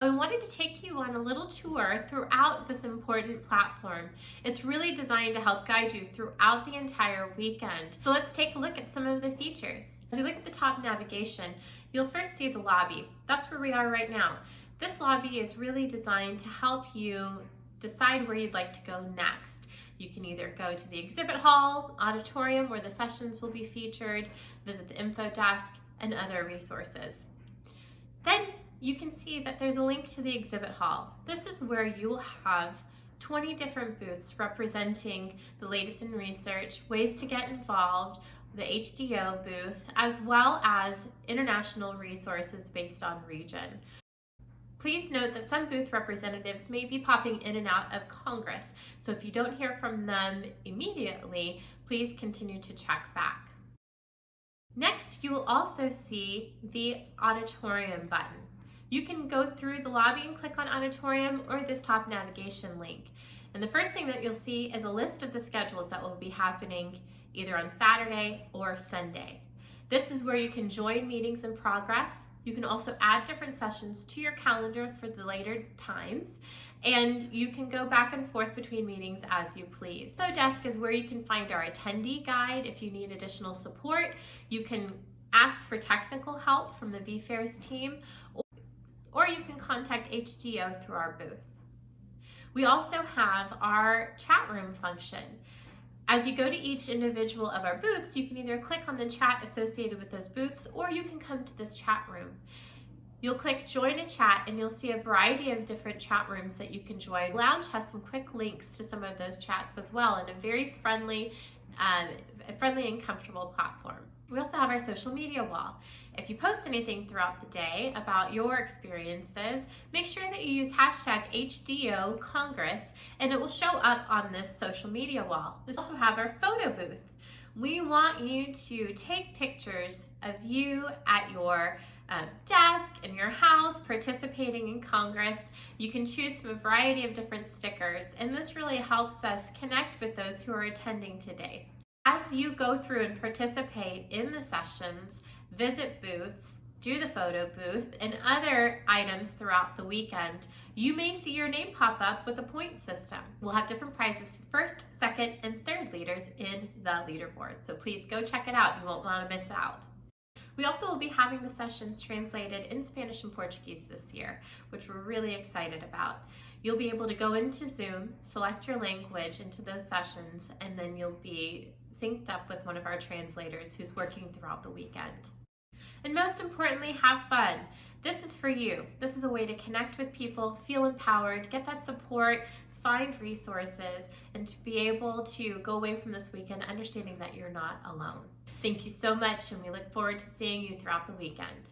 I wanted to take you on a little tour throughout this important platform. It's really designed to help guide you throughout the entire weekend. So let's take a look at some of the features. As you look at the top navigation, you'll first see the lobby. That's where we are right now. This lobby is really designed to help you decide where you'd like to go next. You can either go to the exhibit hall, auditorium where the sessions will be featured, visit the info desk, and other resources. You can see that there's a link to the exhibit hall. This is where you will have 20 different booths representing the latest in research, ways to get involved, the HDYO booth, as well as international resources based on region. Please note that some booth representatives may be popping in and out of Congress, so if you don't hear from them immediately, please continue to check back. Next, you will also see the auditorium button. You can go through the lobby and click on auditorium or this top navigation link. And the first thing that you'll see is a list of the schedules that will be happening either on Saturday or Sunday. This is where you can join meetings in progress. You can also add different sessions to your calendar for the later times and you can go back and forth between meetings as you please. So desk is where you can find our attendee guide if you need additional support. You can ask for technical help from the VFairs team or you can contact HDYO through our booth. We also have our chat room function. As you go to each individual of our booths, you can either click on the chat associated with those booths or you can come to this chat room. You'll click join a chat and you'll see a variety of different chat rooms that you can join. Lounge has some quick links to some of those chats as well in a very friendly, uh, friendly and comfortable platform. We also have our social media wall. If you post anything throughout the day about your experiences, make sure that you use hashtag HDYO Congress and it will show up on this social media wall. We also have our photo booth. We want you to take pictures of you at your uh, desk, in your house, participating in Congress. You can choose from a variety of different stickers and this really helps us connect with those who are attending today. As you go through and participate in the sessions, visit booths, do the photo booth, and other items throughout the weekend, you may see your name pop up with a point system. We'll have different prizes for first, second, and third leaders in the leaderboard. So please go check it out. You won't want to miss out. We also will be having the sessions translated in Spanish and Portuguese this year, which we're really excited about. You'll be able to go into Zoom, select your language into those sessions, and then you'll be synced up with one of our translators who's working throughout the weekend. And most importantly, have fun. This is for you. This is a way to connect with people, feel empowered, get that support, find resources, and to be able to go away from this weekend understanding that you're not alone. Thank you so much, and we look forward to seeing you throughout the weekend.